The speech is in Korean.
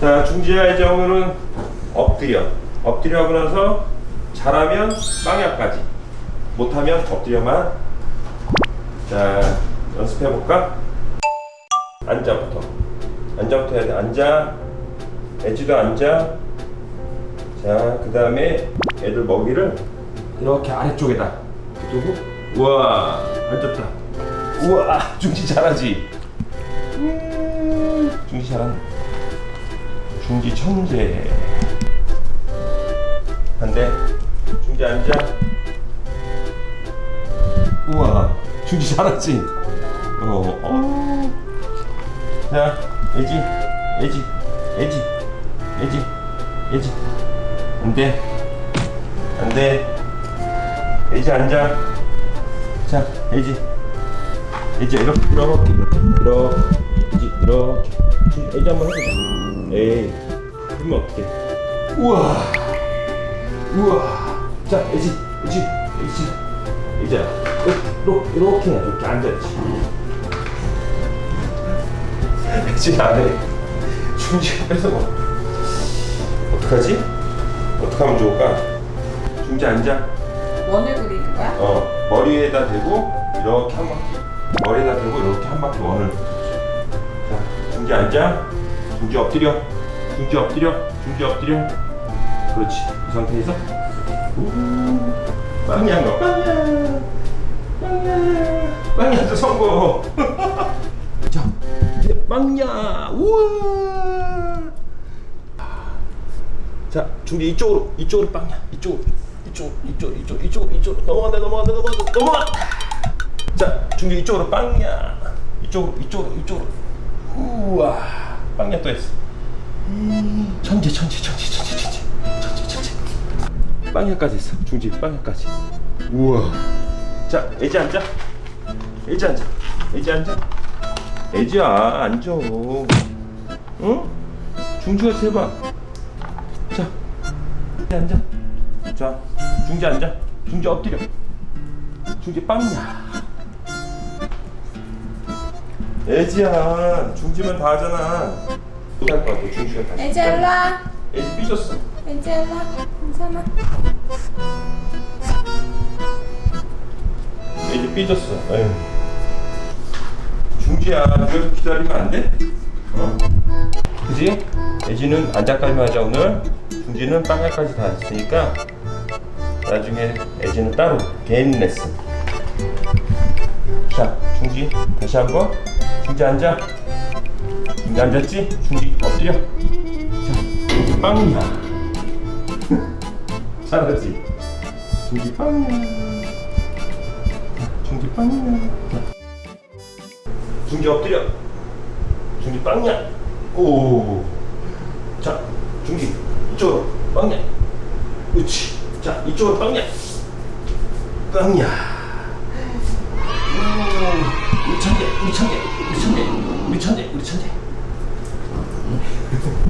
자, 이제 오늘은 엎드려. 엎드려 하고 나서 잘하면 빵야까지. 못하면 엎드려만. 자, 연습해 볼까? 앉아부터. 앉아부터 해야 돼. 앉아. 애지도 앉아. 자, 그 다음에 애들 먹이를 이렇게 아래쪽에다 두고. 우와, 앉았다. 우와, 중지 잘하지. 음, 중지 잘한다. 중지 천재. 반대. 중지 앉아. 우와, 중지 잘하지. 어, 어. 자, 애지, 애지, 애지, 애지, 애지. 안 돼. 안 돼. 애지 앉아. 자, 애지. 애지 이렇게, 이렇게, 이렇게, 이렇게. 애지 한번 해보자. 에이, 그러면 어떡해. 우와. 우와. 자, 애지, 애지, 애지. 애지야. 이렇게, 이렇게, 이렇게 앉아야지. 애지 안 해. 중지 뺏어 먹. 어떡하지? 어떻게 하면 좋을까? 중지 앉아. 원을 그리는 거야? 어 머리에다 대고 이렇게 한 바퀴 머리에다 대고 이렇게 한 바퀴 원을 자 중지 앉아 중지 엎드려. 중지 엎드려. 중지 엎드려. 그렇지. 이 상태에서. 우. 빵이야 너 빵이야. 성공. 자 이제 빵이야. 우와 자 중지 이쪽으로. 이쪽으로 빵이야. 이쪽으로. 이쪽 이쪽 이쪽 이쪽 이쪽 넘어간다 넘어간다 넘어간다. 넘어간다 자 중지 이쪽으로 빵이야. 이쪽으로 이쪽으로 이쪽으로. 우와 빵이야 또 했어. 음, 천재 천재 천재 천재 천재 천재 천재. 빵야까지 했어. 중지 빵야까지. 우와. 자 애지 앉아. 애지 앉아. 애지 앉아. 애지야 앉아. 응? 중지가 해봐. 자. 애지 앉아. 자, 중지 앉아. 중지 엎드려. 중지 빵이야. 애지야, 중지만 다 하잖아. 못할 것 같아, 중지가 다시. 애지 일로와 애지 삐졌어. 일로와 괜찮아 애지 삐졌어. 에휴. 중지야, 그래도 기다리면 안 돼? 어? 그지? 애지는 앉아까지만 하자 오늘. 중지는 빵야까지 다 했으니까 나중에 애지는 따로 개인 레슨. 자, 중지 다시 한번. 중지 앉아. 중지 앉았지? 중지 엎드려. 자, 빵이야. 잘하지? 중지 빵이야. 중지 빵이야. 중지 엎드려. 중지 빵이야. 오. 자, 중지 이쪽으로 빵이야. 그렇지. 자, 이쪽으로. 빵이야. 오, 우리 천재, 우리 천재, 우리 천재, 우리 천재, 우리 천재. よかった。